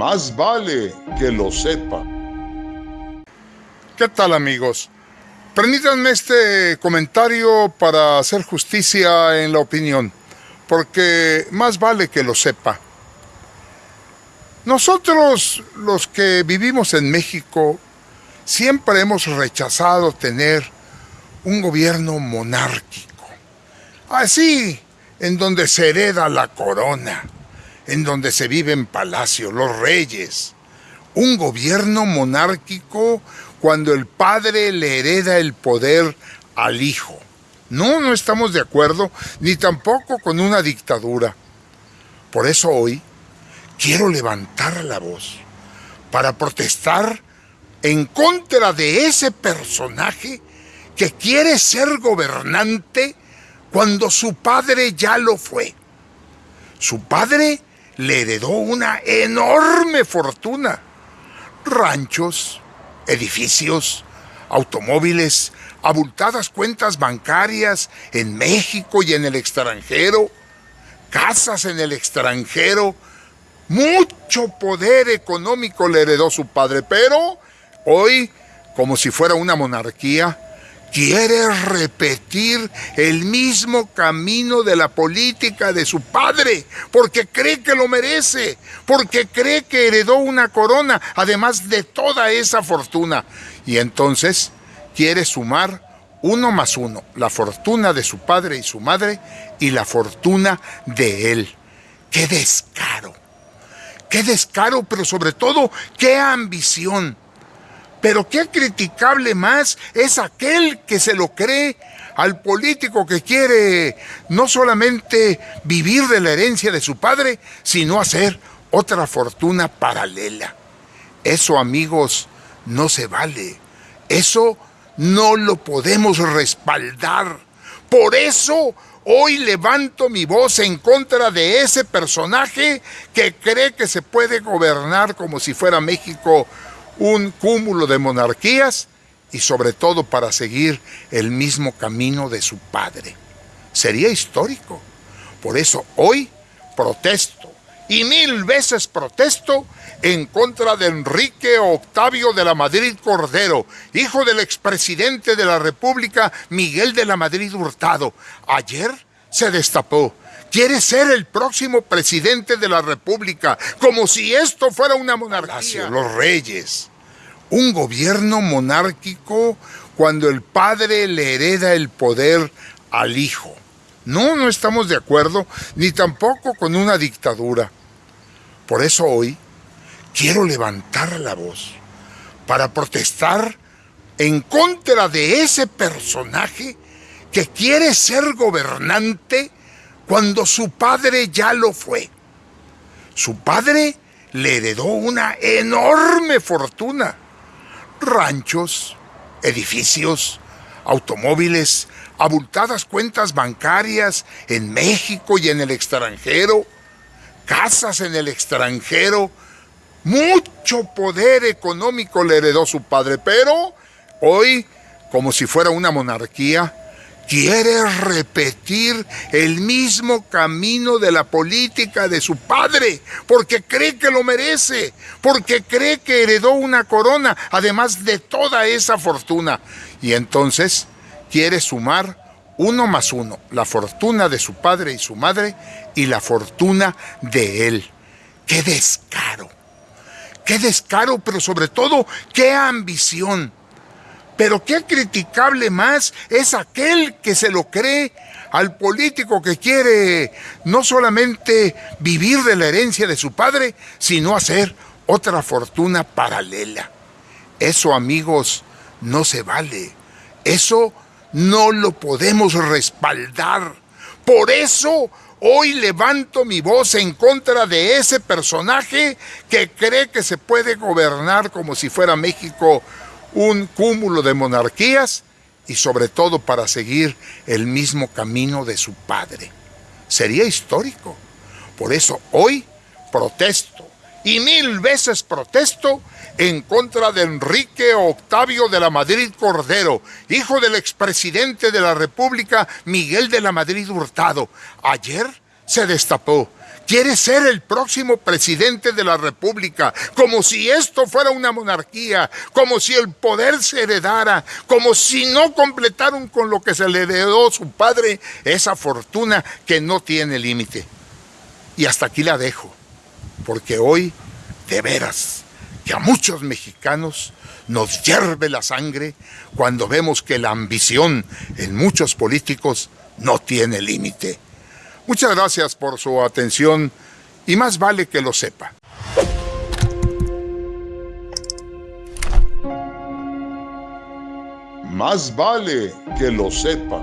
más vale que lo sepa. ¿Qué tal amigos? Permítanme este comentario para hacer justicia en la opinión, porque más vale que lo sepa. Nosotros, los que vivimos en México, siempre hemos rechazado tener un gobierno monárquico. Así, en donde se hereda la corona, en donde se vive en palacio, los reyes. Un gobierno monárquico cuando el padre le hereda el poder al hijo. No, no estamos de acuerdo, ni tampoco con una dictadura. Por eso hoy quiero levantar la voz para protestar en contra de ese personaje que quiere ser gobernante cuando su padre ya lo fue. Su padre le heredó una enorme fortuna. Ranchos, edificios, automóviles, abultadas cuentas bancarias en México y en el extranjero, casas en el extranjero, mucho poder económico le heredó su padre, pero hoy, como si fuera una monarquía, quiere repetir el mismo camino de la política de su padre, porque cree que lo merece, porque cree que heredó una corona, además de toda esa fortuna. Y entonces quiere sumar uno más uno, la fortuna de su padre y su madre y la fortuna de él. ¡Qué descaro! ¡Qué descaro! Pero sobre todo, ¡qué ambición! Pero qué criticable más es aquel que se lo cree al político que quiere no solamente vivir de la herencia de su padre, sino hacer otra fortuna paralela. Eso, amigos, no se vale. Eso no lo podemos respaldar. Por eso hoy levanto mi voz en contra de ese personaje que cree que se puede gobernar como si fuera México un cúmulo de monarquías y sobre todo para seguir el mismo camino de su padre. Sería histórico. Por eso hoy protesto y mil veces protesto en contra de Enrique Octavio de la Madrid Cordero, hijo del expresidente de la República Miguel de la Madrid Hurtado. Ayer se destapó. Quiere ser el próximo presidente de la República, como si esto fuera una monarquía. Los reyes, un gobierno monárquico cuando el padre le hereda el poder al hijo. No, no estamos de acuerdo, ni tampoco con una dictadura. Por eso hoy quiero levantar la voz para protestar en contra de ese personaje que quiere ser gobernante cuando su padre ya lo fue. Su padre le heredó una enorme fortuna ranchos, edificios, automóviles, abultadas cuentas bancarias en México y en el extranjero, casas en el extranjero, mucho poder económico le heredó su padre, pero hoy, como si fuera una monarquía, quiere repetir el mismo camino de la política de su padre, porque cree que lo merece, porque cree que heredó una corona, además de toda esa fortuna. Y entonces quiere sumar uno más uno, la fortuna de su padre y su madre y la fortuna de él. ¡Qué descaro! ¡Qué descaro! Pero sobre todo, ¡qué ambición! Pero qué criticable más es aquel que se lo cree al político que quiere no solamente vivir de la herencia de su padre, sino hacer otra fortuna paralela. Eso, amigos, no se vale. Eso no lo podemos respaldar. Por eso hoy levanto mi voz en contra de ese personaje que cree que se puede gobernar como si fuera México un cúmulo de monarquías y sobre todo para seguir el mismo camino de su padre. Sería histórico. Por eso hoy protesto y mil veces protesto en contra de Enrique Octavio de la Madrid Cordero, hijo del expresidente de la República Miguel de la Madrid Hurtado. Ayer se destapó. Quiere ser el próximo presidente de la República, como si esto fuera una monarquía, como si el poder se heredara, como si no completaron con lo que se le heredó su padre esa fortuna que no tiene límite. Y hasta aquí la dejo, porque hoy, de veras, que a muchos mexicanos nos hierve la sangre cuando vemos que la ambición en muchos políticos no tiene límite. Muchas gracias por su atención y más vale que lo sepa. Más vale que lo sepa.